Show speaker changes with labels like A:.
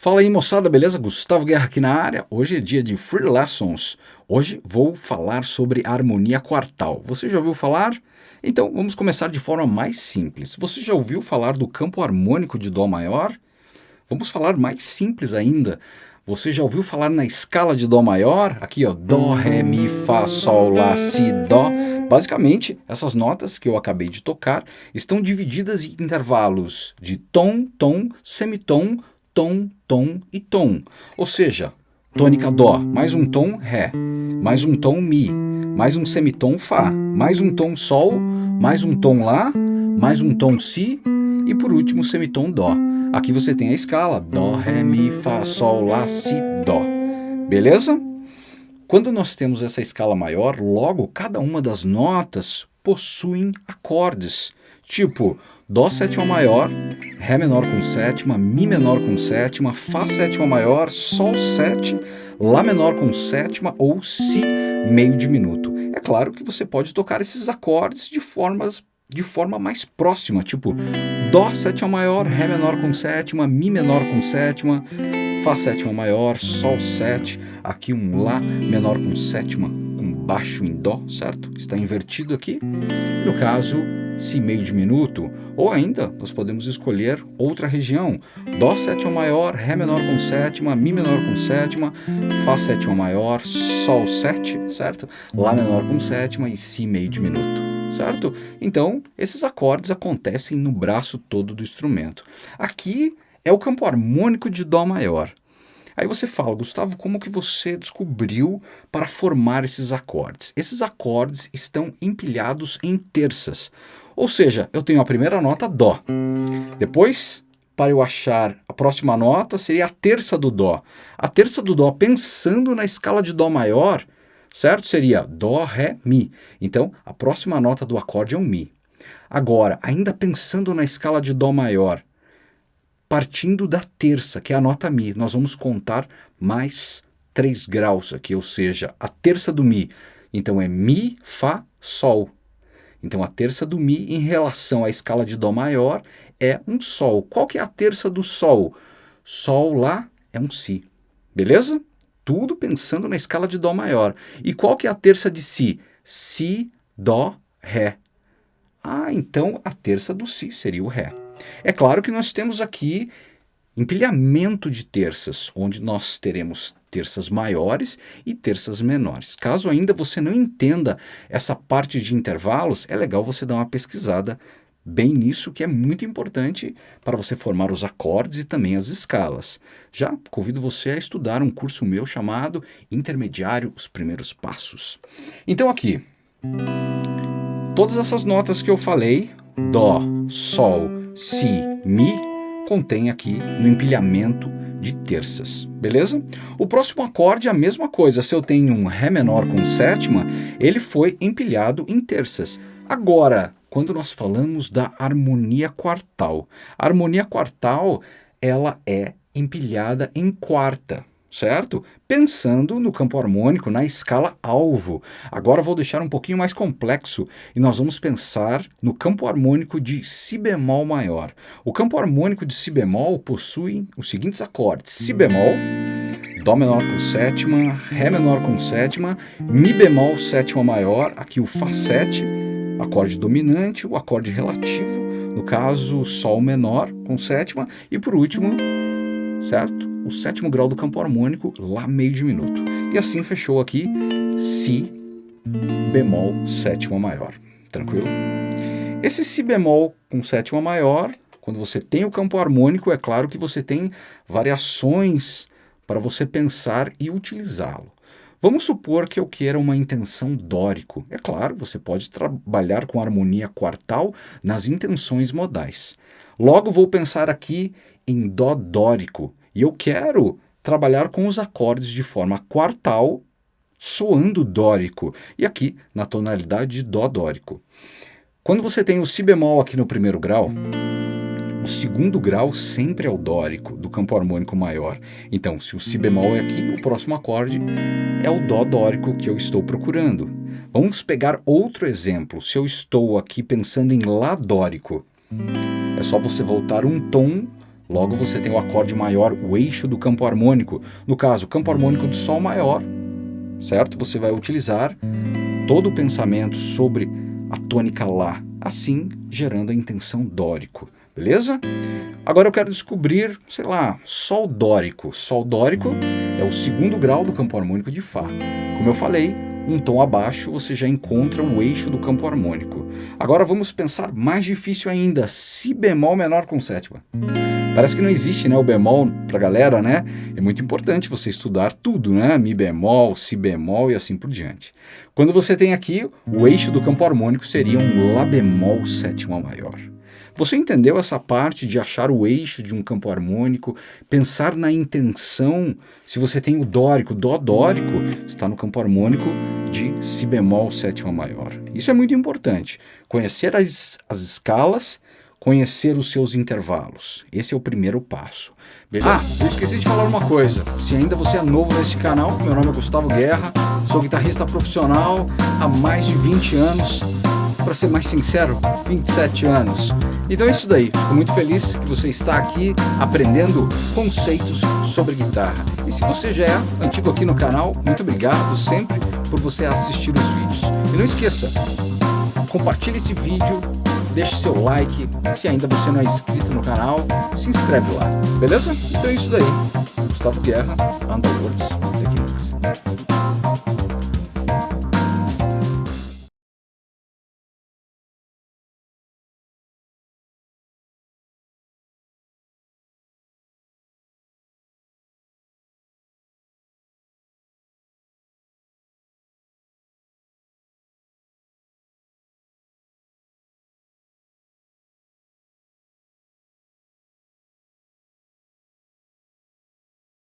A: Fala aí moçada, beleza? Gustavo Guerra aqui na área. Hoje é dia de Free Lessons. Hoje vou falar sobre harmonia quartal. Você já ouviu falar? Então vamos começar de forma mais simples. Você já ouviu falar do campo harmônico de Dó maior? Vamos falar mais simples ainda. Você já ouviu falar na escala de Dó maior? Aqui ó, Dó, Ré, Mi, Fá, Sol, Lá, Si, Dó. Basicamente, essas notas que eu acabei de tocar estão divididas em intervalos de tom, tom, semitom, tom, tom e tom. Ou seja, tônica Dó, mais um tom Ré, mais um tom Mi, mais um semitom Fá, mais um tom Sol, mais um tom Lá, mais um tom Si e por último semitom Dó. Aqui você tem a escala Dó, Ré, Mi, Fá, Sol, Lá, Si, Dó. Beleza? Quando nós temos essa escala maior, logo cada uma das notas possuem acordes. Tipo, Dó sétima maior, Ré menor com sétima, Mi menor com sétima, Fá sétima maior, Sol sete, Lá menor com sétima ou Si meio diminuto. É claro que você pode tocar esses acordes de formas de forma mais próxima, tipo Dó sétima maior, Ré menor com sétima, Mi menor com sétima, Fá sétima maior, Sol sete, aqui um Lá menor com sétima baixo em Dó, certo? Está invertido aqui. No caso, Si meio diminuto, ou ainda nós podemos escolher outra região, Dó sétima maior, Ré menor com sétima, Mi menor com sétima, Fá sétima maior, Sol 7, certo? Lá menor com sétima e Si meio diminuto, certo? Então, esses acordes acontecem no braço todo do instrumento. Aqui é o campo harmônico de Dó maior. Aí você fala, Gustavo, como que você descobriu para formar esses acordes? Esses acordes estão empilhados em terças. Ou seja, eu tenho a primeira nota Dó. Depois, para eu achar a próxima nota, seria a terça do Dó. A terça do Dó, pensando na escala de Dó maior, certo? Seria Dó, Ré, Mi. Então, a próxima nota do acorde é um Mi. Agora, ainda pensando na escala de Dó maior, partindo da terça, que é a nota Mi, nós vamos contar mais 3 graus aqui, ou seja, a terça do Mi. Então, é Mi, Fá, Sol. Então a terça do Mi em relação à escala de Dó maior é um Sol. Qual que é a terça do Sol? Sol lá é um Si. Beleza? Tudo pensando na escala de Dó maior. E qual que é a terça de Si? Si, Dó, Ré. Ah, então a terça do Si seria o Ré. É claro que nós temos aqui empilhamento de terças, onde nós teremos terças maiores e terças menores. Caso ainda você não entenda essa parte de intervalos, é legal você dar uma pesquisada bem nisso, que é muito importante para você formar os acordes e também as escalas. Já convido você a estudar um curso meu chamado Intermediário, os Primeiros Passos. Então aqui, todas essas notas que eu falei, Dó, Sol, Si, Mi, contém aqui no empilhamento de terças, beleza? O próximo acorde é a mesma coisa, se eu tenho um Ré menor com sétima, ele foi empilhado em terças. Agora, quando nós falamos da harmonia quartal, a harmonia quartal, ela é empilhada em quarta, certo? Pensando no campo harmônico na escala alvo. Agora vou deixar um pouquinho mais complexo e nós vamos pensar no campo harmônico de Si bemol maior. O campo harmônico de Si bemol possui os seguintes acordes. Si bemol, Dó menor com sétima, Ré menor com sétima, Mi bemol sétima maior, aqui o Fá 7, acorde dominante, o acorde relativo, no caso Sol menor com sétima, e por último, certo? O sétimo grau do campo harmônico, Lá meio diminuto. E assim fechou aqui Si bemol sétima maior. Tranquilo? Esse Si bemol com sétima maior, quando você tem o campo harmônico, é claro que você tem variações para você pensar e utilizá-lo. Vamos supor que eu queira uma intenção dórico. É claro, você pode trabalhar com harmonia quartal nas intenções modais. Logo vou pensar aqui em dó dórico, e eu quero trabalhar com os acordes de forma quartal, soando dórico, e aqui na tonalidade de dó dórico. Quando você tem o si bemol aqui no primeiro grau, o segundo grau sempre é o dórico, do campo harmônico maior. Então, se o si bemol é aqui, o próximo acorde é o dó dórico que eu estou procurando. Vamos pegar outro exemplo. Se eu estou aqui pensando em lá dórico, é só você voltar um tom Logo você tem o acorde maior, o eixo do campo harmônico. No caso, o campo harmônico de Sol maior, certo? Você vai utilizar todo o pensamento sobre a tônica Lá, assim gerando a intenção dórico, beleza? Agora eu quero descobrir, sei lá, Sol dórico. Sol dórico é o segundo grau do campo harmônico de Fá. Como eu falei, um tom abaixo você já encontra o eixo do campo harmônico. Agora vamos pensar mais difícil ainda, Si bemol menor com sétima. Parece que não existe né, o bemol para galera, né? É muito importante você estudar tudo, né? Mi bemol, Si bemol e assim por diante. Quando você tem aqui, o eixo do campo harmônico seria um Lá bemol sétima maior. Você entendeu essa parte de achar o eixo de um campo harmônico, pensar na intenção? Se você tem o dórico, dó dórico, está no campo harmônico de si bemol sétima maior. Isso é muito importante. Conhecer as, as escalas, conhecer os seus intervalos. Esse é o primeiro passo. Beleza? Ah, eu esqueci de falar uma coisa. Se ainda você é novo nesse canal, meu nome é Gustavo Guerra, sou guitarrista profissional há mais de 20 anos para ser mais sincero, 27 anos. Então é isso daí, fico muito feliz que você está aqui aprendendo conceitos sobre guitarra. E se você já é antigo aqui no canal, muito obrigado sempre por você assistir os vídeos. E não esqueça, compartilhe esse vídeo, deixe seu like, se ainda você não é inscrito no canal, se inscreve lá, beleza? Então é isso daí. Gustavo Guerra, Underworlds Techniques.